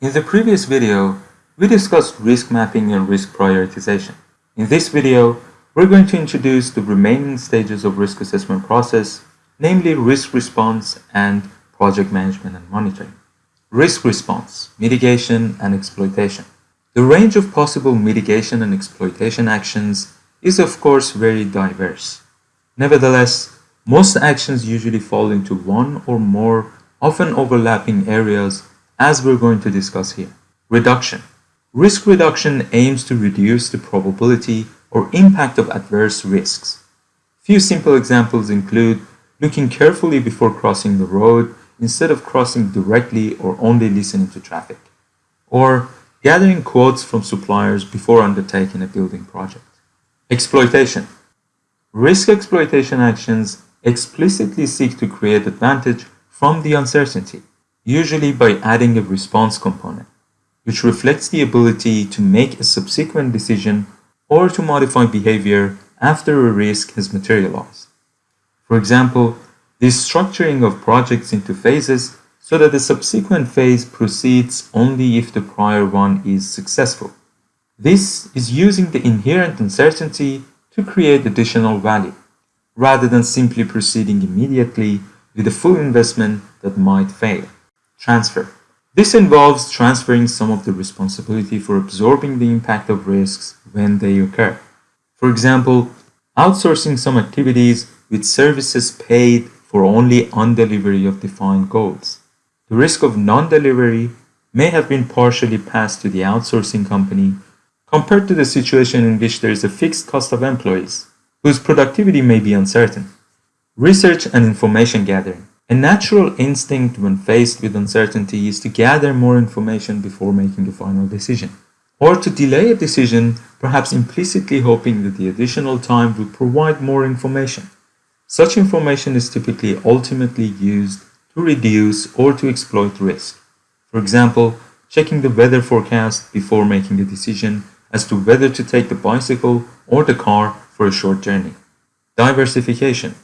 In the previous video, we discussed risk mapping and risk prioritization. In this video, we're going to introduce the remaining stages of risk assessment process, namely risk response and project management and monitoring. Risk response, mitigation and exploitation. The range of possible mitigation and exploitation actions is of course very diverse. Nevertheless, most actions usually fall into one or more often overlapping areas as we're going to discuss here. Reduction. Risk reduction aims to reduce the probability or impact of adverse risks. Few simple examples include looking carefully before crossing the road instead of crossing directly or only listening to traffic, or gathering quotes from suppliers before undertaking a building project. Exploitation. Risk exploitation actions explicitly seek to create advantage from the uncertainty usually by adding a response component, which reflects the ability to make a subsequent decision or to modify behavior after a risk has materialized. For example, the structuring of projects into phases so that the subsequent phase proceeds only if the prior one is successful. This is using the inherent uncertainty to create additional value, rather than simply proceeding immediately with a full investment that might fail. Transfer. This involves transferring some of the responsibility for absorbing the impact of risks when they occur. For example, outsourcing some activities with services paid for only on-delivery of defined goals. The risk of non-delivery may have been partially passed to the outsourcing company compared to the situation in which there is a fixed cost of employees, whose productivity may be uncertain. Research and information gathering. A natural instinct when faced with uncertainty is to gather more information before making a final decision, or to delay a decision, perhaps implicitly hoping that the additional time will provide more information. Such information is typically ultimately used to reduce or to exploit risk. For example, checking the weather forecast before making a decision as to whether to take the bicycle or the car for a short journey. Diversification.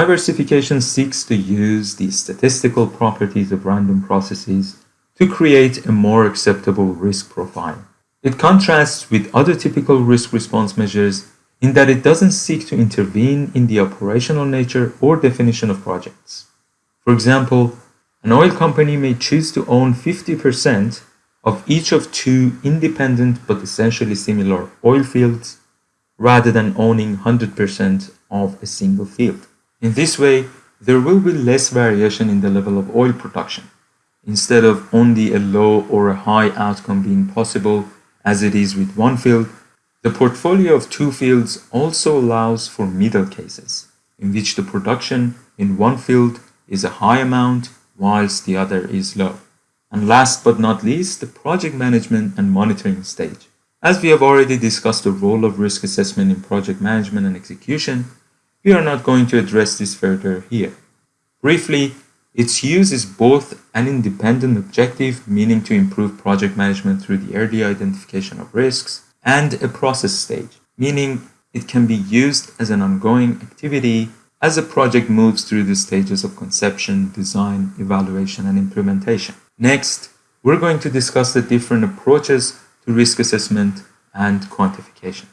Diversification seeks to use the statistical properties of random processes to create a more acceptable risk profile. It contrasts with other typical risk response measures in that it doesn't seek to intervene in the operational nature or definition of projects. For example, an oil company may choose to own 50% of each of two independent but essentially similar oil fields rather than owning 100% of a single field. In this way, there will be less variation in the level of oil production, instead of only a low or a high outcome being possible as it is with one field, the portfolio of two fields also allows for middle cases, in which the production in one field is a high amount whilst the other is low. And last but not least, the project management and monitoring stage. As we have already discussed the role of risk assessment in project management and execution, we are not going to address this further here. Briefly, its use is both an independent objective, meaning to improve project management through the early identification of risks, and a process stage, meaning it can be used as an ongoing activity as a project moves through the stages of conception, design, evaluation, and implementation. Next, we're going to discuss the different approaches to risk assessment and quantification.